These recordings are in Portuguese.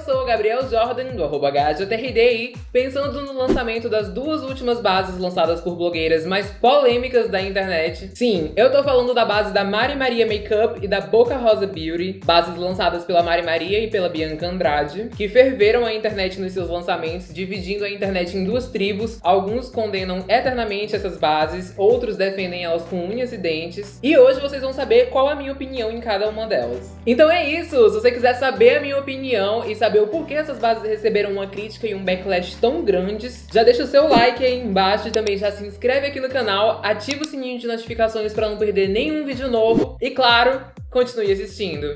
eu sou o Gabriel Jordan, do arroba pensando no lançamento das duas últimas bases lançadas por blogueiras mais polêmicas da internet. Sim, eu tô falando da base da Mari Maria Makeup e da Boca Rosa Beauty, bases lançadas pela Mari Maria e pela Bianca Andrade, que ferveram a internet nos seus lançamentos, dividindo a internet em duas tribos. Alguns condenam eternamente essas bases, outros defendem elas com unhas e dentes. E hoje vocês vão saber qual a minha opinião em cada uma delas. Então é isso, se você quiser saber a minha opinião e saber o porquê essas bases receberam uma crítica e um backlash tão grandes, já deixa o seu like aí embaixo e também já se inscreve aqui no canal, ativa o sininho de notificações para não perder nenhum vídeo novo e claro, continue assistindo.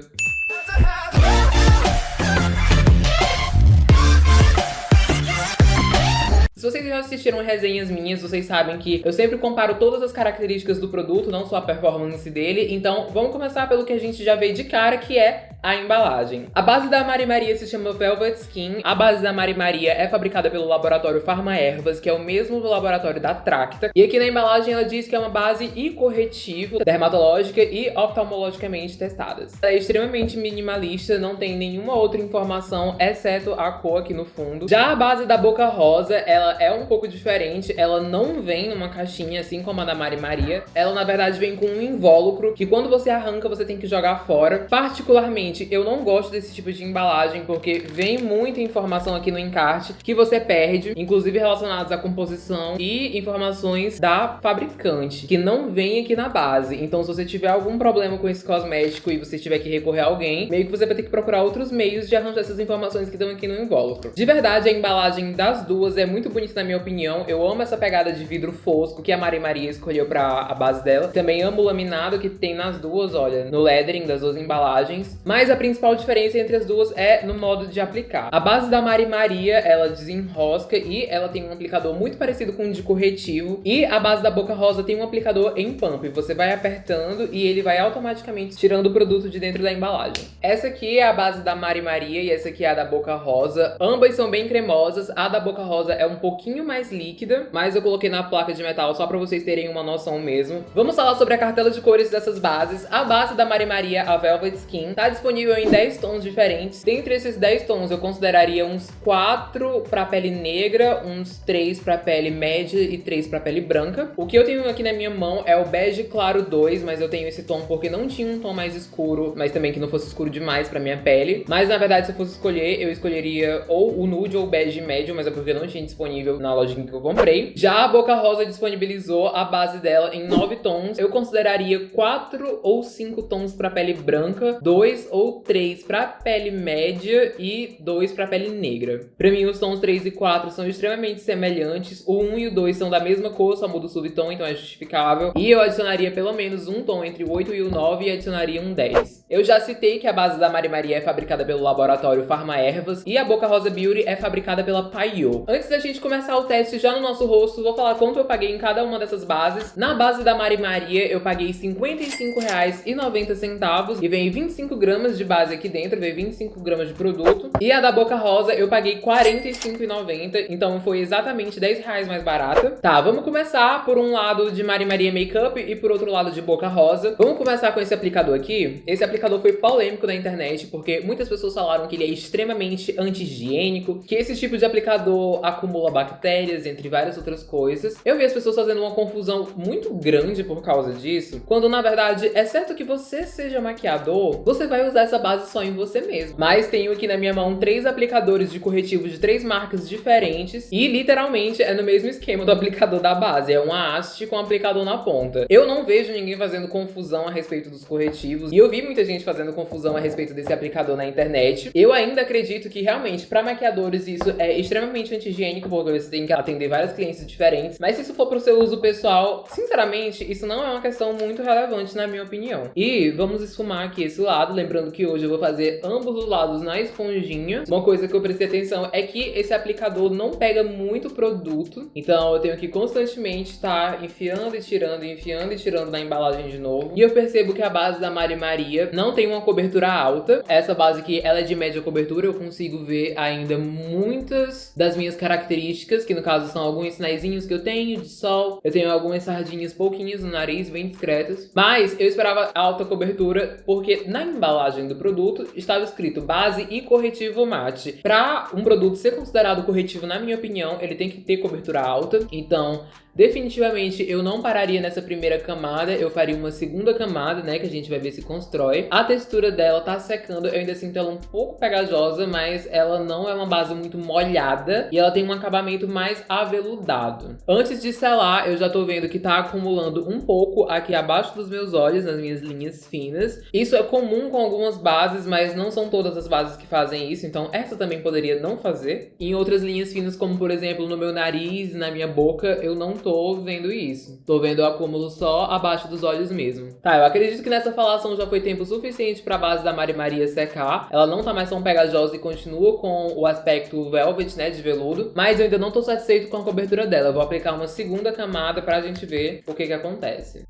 Se vocês já assistiram resenhas minhas, vocês sabem que eu sempre comparo todas as características do produto, não só a performance dele. Então, vamos começar pelo que a gente já vê de cara, que é a embalagem. A base da Mari Maria se chama Velvet Skin. A base da Mari Maria é fabricada pelo laboratório Pharma Ervas, que é o mesmo do laboratório da Tracta. E aqui na embalagem ela diz que é uma base e corretivo dermatológica e oftalmologicamente testadas. Ela é extremamente minimalista, não tem nenhuma outra informação, exceto a cor aqui no fundo. Já a base da Boca Rosa, ela é um pouco diferente. Ela não vem numa caixinha assim como a da Mari Maria. Ela, na verdade, vem com um invólucro que quando você arranca, você tem que jogar fora. Particularmente, Eu não gosto desse tipo de embalagem porque vem muita informação aqui no encarte que você perde, inclusive relacionadas à composição e informações da fabricante, que não vem aqui na base. Então, se você tiver algum problema com esse cosmético e você tiver que recorrer a alguém, meio que você vai ter que procurar outros meios de arranjar essas informações que estão aqui no invólucro. De verdade, a embalagem das duas é muito bonita na minha opinião. Eu amo essa pegada de vidro fosco que a Mari Maria escolheu pra a base dela. Também amo o laminado que tem nas duas, olha, no lettering das duas embalagens. Mas mas a principal diferença entre as duas é no modo de aplicar. A base da Mari Maria, ela desenrosca e ela tem um aplicador muito parecido com o de corretivo. E a base da Boca Rosa tem um aplicador em pump. Você vai apertando e ele vai automaticamente tirando o produto de dentro da embalagem. Essa aqui é a base da Mari Maria e essa aqui é a da Boca Rosa. Ambas são bem cremosas. A da Boca Rosa é um pouquinho mais líquida, mas eu coloquei na placa de metal só pra vocês terem uma noção mesmo. Vamos falar sobre a cartela de cores dessas bases. A base da Mari Maria, a Velvet Skin, tá disponível disponível em 10 tons diferentes. Dentre esses 10 tons, eu consideraria uns 4 para pele negra, uns 3 para pele média e 3 para pele branca. O que eu tenho aqui na minha mão é o bege claro 2, mas eu tenho esse tom porque não tinha um tom mais escuro, mas também que não fosse escuro demais para minha pele. Mas na verdade, se eu fosse escolher, eu escolheria ou o nude ou o bege médio, mas é porque não tinha disponível na lojinha que eu comprei. Já a Boca Rosa disponibilizou a base dela em 9 tons. Eu consideraria 4 ou 5 tons para pele branca, 2 ou ou 3 para pele média e 2 para pele negra. Para mim, os tons 3 e 4 são extremamente semelhantes. O 1 e o 2 são da mesma cor, só muda o subtom, então é justificável. E eu adicionaria pelo menos um tom entre o 8 e o 9 e adicionaria um 10. Eu já citei que a base da Mari Maria é fabricada pelo laboratório Pharma Ervas e a Boca Rosa Beauty é fabricada pela Paiô. Antes da gente começar o teste já no nosso rosto, vou falar quanto eu paguei em cada uma dessas bases. Na base da Mari Maria, eu paguei R$ 55,90 e vem 25 gramas de de base aqui dentro, veio 25 gramas de produto. E a da Boca Rosa eu paguei R$ 45,90, então foi exatamente 10 reais mais barata. Tá, vamos começar por um lado de Mari Maria Makeup e por outro lado de Boca Rosa. Vamos começar com esse aplicador aqui. Esse aplicador foi polêmico na internet, porque muitas pessoas falaram que ele é extremamente anti-higiênico, que esse tipo de aplicador acumula bactérias, entre várias outras coisas. Eu vi as pessoas fazendo uma confusão muito grande por causa disso, quando na verdade, exceto que você seja maquiador, você vai usar essa essa base só em você mesmo. Mas tenho aqui na minha mão três aplicadores de corretivo de três marcas diferentes e literalmente é no mesmo esquema do aplicador da base. É uma haste com aplicador na ponta. Eu não vejo ninguém fazendo confusão a respeito dos corretivos e eu vi muita gente fazendo confusão a respeito desse aplicador na internet. Eu ainda acredito que realmente para maquiadores isso é extremamente anti-higiênico porque você tem que atender vários clientes diferentes. Mas se isso for para o seu uso pessoal, sinceramente, isso não é uma questão muito relevante na minha opinião. E vamos esfumar aqui esse lado, lembrando que hoje eu vou fazer ambos os lados na esponjinha. Uma coisa que eu prestei atenção é que esse aplicador não pega muito produto, então eu tenho que constantemente estar tá enfiando e tirando, enfiando e tirando na embalagem de novo. E eu percebo que a base da Mari Maria não tem uma cobertura alta. Essa base aqui, ela é de média cobertura, eu consigo ver ainda muitas das minhas características, que no caso são alguns sinaizinhos que eu tenho de sol. Eu tenho algumas sardinhas pouquinhas no nariz, bem discretas. Mas eu esperava alta cobertura, porque na embalagem embalagem do produto estava escrito base e corretivo mate. Para um produto ser considerado corretivo, na minha opinião, ele tem que ter cobertura alta. Então, Definitivamente eu não pararia nessa primeira camada, eu faria uma segunda camada, né, que a gente vai ver se constrói. A textura dela tá secando, eu ainda sinto ela um pouco pegajosa, mas ela não é uma base muito molhada e ela tem um acabamento mais aveludado. Antes de selar, eu já tô vendo que tá acumulando um pouco aqui abaixo dos meus olhos, nas minhas linhas finas. Isso é comum com algumas bases, mas não são todas as bases que fazem isso, então essa também poderia não fazer. Em outras linhas finas, como por exemplo no meu nariz, na minha boca, eu não tô vendo isso. Tô vendo o acúmulo só abaixo dos olhos mesmo. Tá, eu acredito que nessa falação já foi tempo suficiente pra base da Mari Maria secar. Ela não tá mais tão pegajosa e continua com o aspecto velvet, né, de veludo. Mas eu ainda não tô satisfeito com a cobertura dela. Eu vou aplicar uma segunda camada pra gente ver o que que acontece.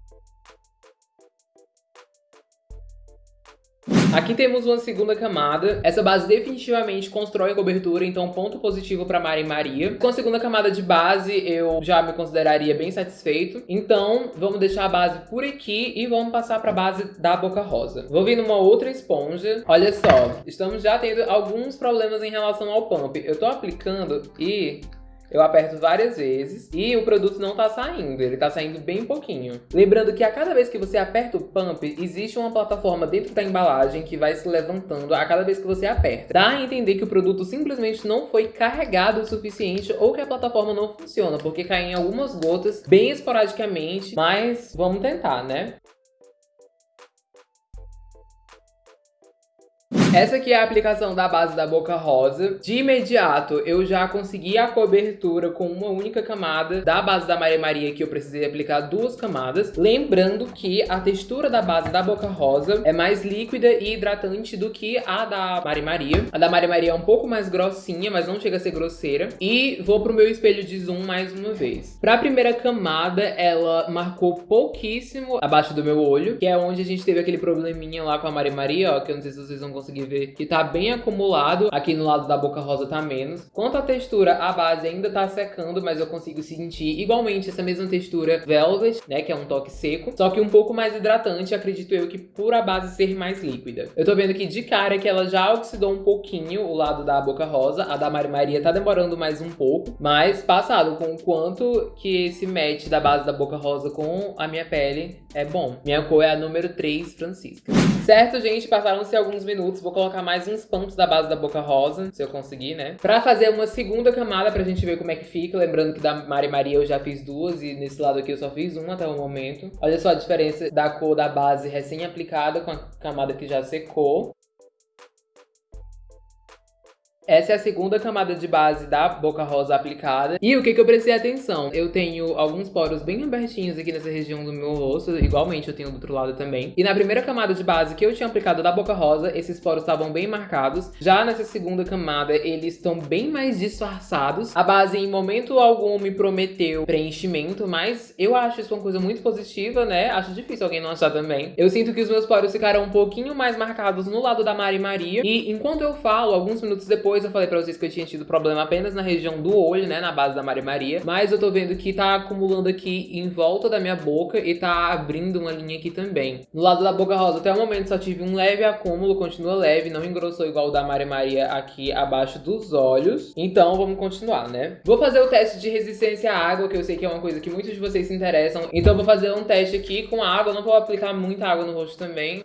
Aqui temos uma segunda camada. Essa base definitivamente constrói cobertura, então ponto positivo para Mari Maria. Com a segunda camada de base, eu já me consideraria bem satisfeito. Então, vamos deixar a base por aqui e vamos passar para a base da Boca Rosa. Vou vir numa outra esponja. Olha só, estamos já tendo alguns problemas em relação ao pump. Eu tô aplicando e eu aperto várias vezes e o produto não tá saindo, ele tá saindo bem pouquinho. Lembrando que a cada vez que você aperta o pump, existe uma plataforma dentro da embalagem que vai se levantando a cada vez que você aperta. Dá a entender que o produto simplesmente não foi carregado o suficiente ou que a plataforma não funciona, porque caem algumas gotas bem esporadicamente, mas vamos tentar, né? Essa aqui é a aplicação da base da Boca Rosa. De imediato, eu já consegui a cobertura com uma única camada da base da Maria Maria, que eu precisei aplicar duas camadas. Lembrando que a textura da base da Boca Rosa é mais líquida e hidratante do que a da Maria Maria. A da Maria Maria é um pouco mais grossinha, mas não chega a ser grosseira. E vou pro meu espelho de zoom mais uma vez. Pra primeira camada, ela marcou pouquíssimo abaixo do meu olho, que é onde a gente teve aquele probleminha lá com a Maria Maria, ó, que eu não sei se vocês vão conseguir ver que tá bem acumulado. Aqui no lado da boca rosa tá menos. Quanto à textura, a base ainda tá secando, mas eu consigo sentir igualmente essa mesma textura velvet, né, que é um toque seco, só que um pouco mais hidratante, acredito eu que por a base ser mais líquida. Eu tô vendo aqui de cara que ela já oxidou um pouquinho o lado da boca rosa, a da Mari Maria tá demorando mais um pouco, mas passado com o quanto que esse match da base da boca rosa com a minha pele é bom. Minha cor é a número 3, Francisca. Certo, gente? Passaram-se alguns minutos, vou colocar mais uns pontos da base da boca rosa, se eu conseguir, né? Pra fazer uma segunda camada pra gente ver como é que fica. Lembrando que da Mari Maria eu já fiz duas e nesse lado aqui eu só fiz uma até o momento. Olha só a diferença da cor da base recém-aplicada com a camada que já secou. Essa é a segunda camada de base da Boca Rosa aplicada. E o que, que eu prestei atenção? Eu tenho alguns poros bem abertinhos aqui nessa região do meu rosto, igualmente eu tenho do outro lado também. E na primeira camada de base que eu tinha aplicado da Boca Rosa, esses poros estavam bem marcados. Já nessa segunda camada, eles estão bem mais disfarçados. A base em momento algum me prometeu preenchimento, mas eu acho isso uma coisa muito positiva, né? Acho difícil alguém não achar também. Eu sinto que os meus poros ficaram um pouquinho mais marcados no lado da Mari Maria. E enquanto eu falo, alguns minutos depois, eu falei pra vocês que eu tinha tido problema apenas na região do olho, né, na base da Maria Maria. Mas eu tô vendo que tá acumulando aqui em volta da minha boca e tá abrindo uma linha aqui também. No lado da boca rosa, até o momento só tive um leve acúmulo, continua leve, não engrossou igual o da Maria Maria aqui abaixo dos olhos. Então vamos continuar, né? Vou fazer o teste de resistência à água, que eu sei que é uma coisa que muitos de vocês se interessam. Então vou fazer um teste aqui com água, não vou aplicar muita água no rosto também.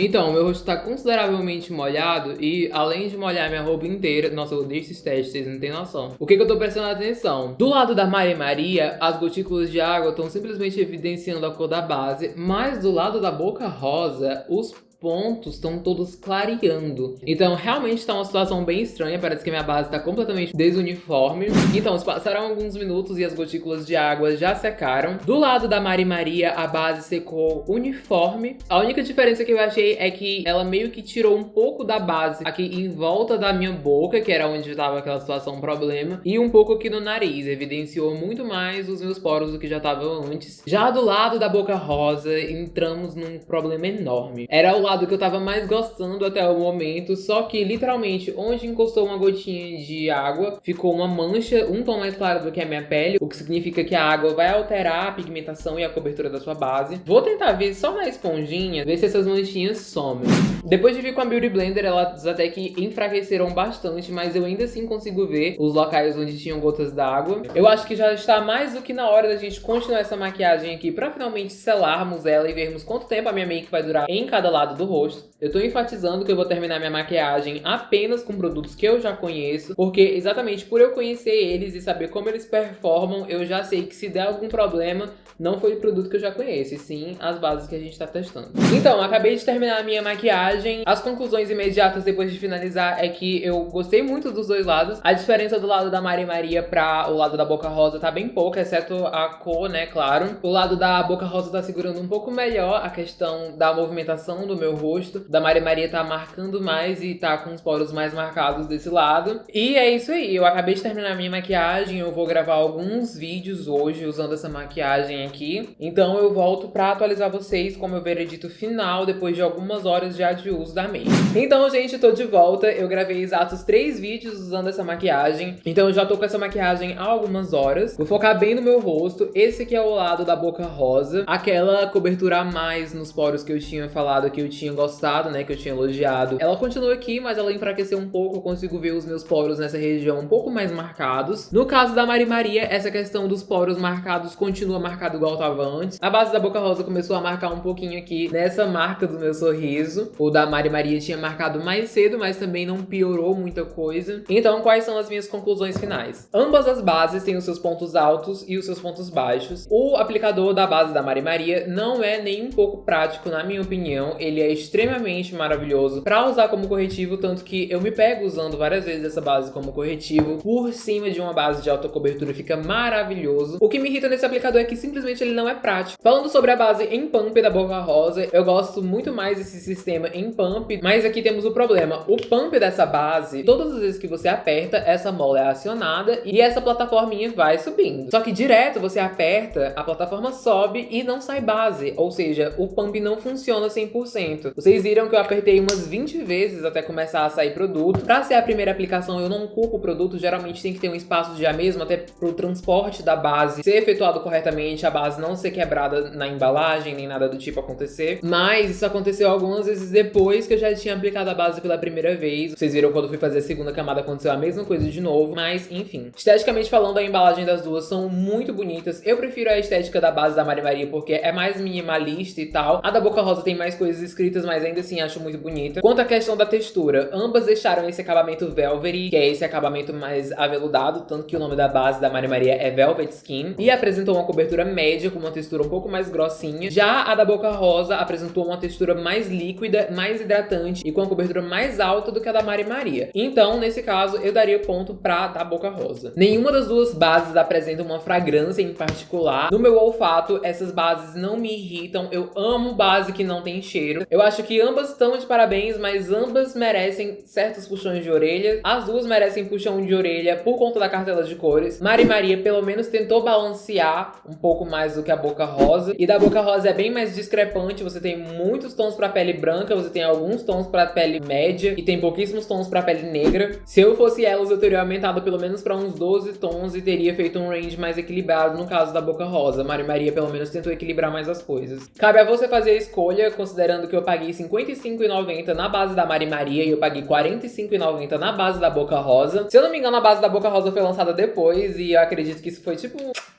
Então, meu rosto tá consideravelmente molhado e além de molhar minha roupa inteira, nossa, eu odeio esses testes, vocês não têm noção. O que, que eu tô prestando atenção? Do lado da Maria Maria, as gotículas de água estão simplesmente evidenciando a cor da base, mas do lado da boca rosa, os pontos estão todos clareando. Então, realmente está uma situação bem estranha. Parece que minha base está completamente desuniforme. Então, passaram alguns minutos e as gotículas de água já secaram. Do lado da Mari Maria, a base secou uniforme. A única diferença que eu achei é que ela meio que tirou um pouco da base aqui em volta da minha boca, que era onde estava aquela situação problema, e um pouco aqui no nariz. Evidenciou muito mais os meus poros do que já estavam antes. Já do lado da boca rosa, entramos num problema enorme. Era o lado que eu tava mais gostando até o momento, só que literalmente onde encostou uma gotinha de água, ficou uma mancha um tom mais claro do que a minha pele, o que significa que a água vai alterar a pigmentação e a cobertura da sua base. Vou tentar ver só na esponjinha, ver se essas manchinhas somem. Depois de vir com a Beauty Blender, elas até que enfraqueceram bastante, mas eu ainda assim consigo ver os locais onde tinham gotas d'água. Eu acho que já está mais do que na hora da gente continuar essa maquiagem aqui pra finalmente selarmos ela e vermos quanto tempo a minha make vai durar em cada lado do rosto. Eu tô enfatizando que eu vou terminar minha maquiagem apenas com produtos que eu já conheço, porque exatamente por eu conhecer eles e saber como eles performam, eu já sei que se der algum problema, não foi o produto que eu já conheço, e sim as bases que a gente tá testando. Então, acabei de terminar a minha maquiagem. As conclusões imediatas depois de finalizar é que eu gostei muito dos dois lados. A diferença do lado da Mari Maria pra o lado da Boca Rosa tá bem pouca, exceto a cor, né, claro. O lado da Boca Rosa tá segurando um pouco melhor a questão da movimentação do meu rosto. Da Mari Maria tá marcando mais e tá com os poros mais marcados desse lado. E é isso aí, eu acabei de terminar minha maquiagem, eu vou gravar alguns vídeos hoje usando essa maquiagem aqui. Então eu volto pra atualizar vocês com o meu veredito final depois de algumas horas já de uso da make. Então, gente, tô de volta. Eu gravei exatos três vídeos usando essa maquiagem. Então eu já tô com essa maquiagem há algumas horas. Vou focar bem no meu rosto. Esse aqui é o lado da boca rosa. Aquela cobertura a mais nos poros que eu tinha falado que eu tinha gostado, né? Que eu tinha elogiado. Ela continua aqui, mas ela enfraqueceu um pouco. Eu consigo ver os meus poros nessa região um pouco mais marcados. No caso da Mari Maria, essa questão dos poros marcados continua marcado igual tava antes. A base da boca rosa começou a marcar um pouquinho aqui nessa marca do meu sorriso. O da Mari Maria tinha marcado mais cedo, mas também não piorou muita coisa. Então, quais são as minhas conclusões finais? Ambas as bases têm os seus pontos altos e os seus pontos baixos. O aplicador da base da Mari Maria não é nem um pouco prático, na minha opinião. Ele é extremamente maravilhoso para usar como corretivo, tanto que eu me pego usando várias vezes essa base como corretivo por cima de uma base de alta cobertura, fica maravilhoso. O que me irrita nesse aplicador é que simplesmente ele não é prático. Falando sobre a base em pump da Boca Rosa, eu gosto muito mais desse sistema em pump, mas aqui temos o problema. O pump dessa base, todas as vezes que você aperta, essa mola é acionada e essa plataforminha vai subindo. Só que direto você aperta, a plataforma sobe e não sai base, ou seja, o pump não funciona 100%. Vocês viram que eu apertei umas 20 vezes até começar a sair produto. Pra ser a primeira aplicação, eu não culpo o produto, geralmente tem que ter um espaço de já mesmo, até pro transporte da base ser efetuado corretamente, a base não ser quebrada na embalagem, nem nada do tipo acontecer. Mas isso aconteceu algumas vezes depois que eu já tinha aplicado a base pela primeira vez. Vocês viram quando eu fui fazer a segunda camada aconteceu a mesma coisa de novo, mas enfim. Esteticamente falando, a embalagem das duas são muito bonitas. Eu prefiro a estética da base da Mari Maria porque é mais minimalista e tal. A da Boca Rosa tem mais coisas escritas, mas ainda assim acho muito bonita. Quanto à questão da textura, ambas deixaram esse acabamento velvet, que é esse acabamento mais aveludado, tanto que o nome da base da Mari Maria é Velvet Skin, e apresentou uma cobertura média com uma textura um pouco mais grossinha. Já a da Boca Rosa apresentou uma textura mais líquida, mais hidratante e com uma cobertura mais alta do que a da Mari Maria. Então, nesse caso, eu daria ponto pra da Boca Rosa. Nenhuma das duas bases apresenta uma fragrância em particular. No meu olfato, essas bases não me irritam. Eu amo base que não tem cheiro. Eu acho que ambas estão de parabéns, mas ambas merecem certos puxões de orelha. As duas merecem puxão de orelha por conta da cartela de cores. Mari Maria, pelo menos, tentou balancear um pouco mais do que a Boca Rosa. E da Boca Rosa é bem mais discrepante. Você tem muitos tons pra pele branca, você tem alguns tons pra pele média e tem pouquíssimos tons pra pele negra. Se eu fosse elas, eu teria aumentado pelo menos pra uns 12 tons e teria feito um range mais equilibrado no caso da Boca Rosa. Mari Maria, pelo menos, tentou equilibrar mais as coisas. Cabe a você fazer a escolha, considerando que eu paguei R$55,90 na base da Mari Maria e eu paguei R$45,90 na base da Boca Rosa. Se eu não me engano, a base da Boca Rosa foi lançada depois e eu acredito que isso foi tipo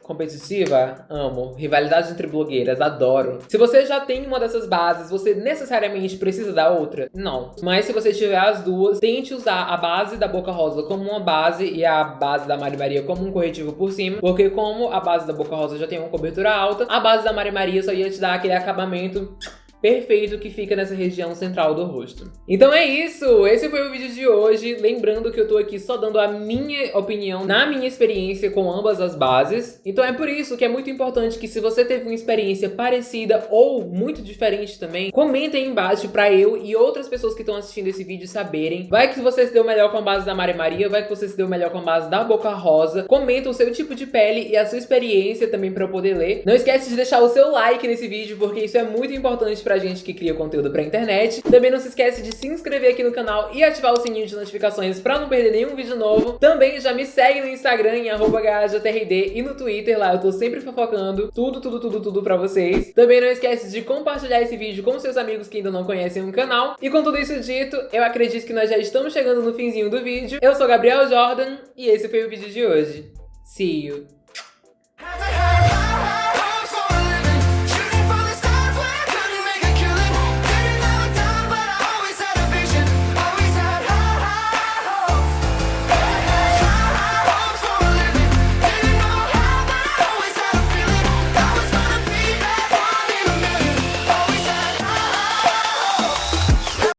competitiva, amo. Rivalidade entre blogueiras, adoro. Se você já tem uma dessas bases, você necessariamente precisa da outra? Não. Mas se você tiver as duas, tente usar a base da Boca Rosa como uma base e a base da Mari Maria como um corretivo por cima, porque como a base da Boca Rosa já tem uma cobertura alta, a base da Mari Maria só ia te dar aquele acabamento perfeito que fica nessa região central do rosto. Então é isso, esse foi o vídeo de hoje, lembrando que eu tô aqui só dando a minha opinião na minha experiência com ambas as bases, então é por isso que é muito importante que se você teve uma experiência parecida ou muito diferente também, comenta aí embaixo pra eu e outras pessoas que estão assistindo esse vídeo saberem, vai que você se deu melhor com a base da Mari Maria, vai que você se deu melhor com a base da Boca Rosa, comenta o seu tipo de pele e a sua experiência também pra eu poder ler. Não esquece de deixar o seu like nesse vídeo, porque isso é muito importante pra gente que cria conteúdo pra internet. Também não se esquece de se inscrever aqui no canal e ativar o sininho de notificações pra não perder nenhum vídeo novo. Também já me segue no Instagram em @gajatrd e no Twitter, lá eu tô sempre fofocando tudo, tudo, tudo, tudo pra vocês. Também não esquece de compartilhar esse vídeo com seus amigos que ainda não conhecem o canal. E com tudo isso dito, eu acredito que nós já estamos chegando no finzinho do vídeo. Eu sou Gabriel Jordan e esse foi o vídeo de hoje. See you!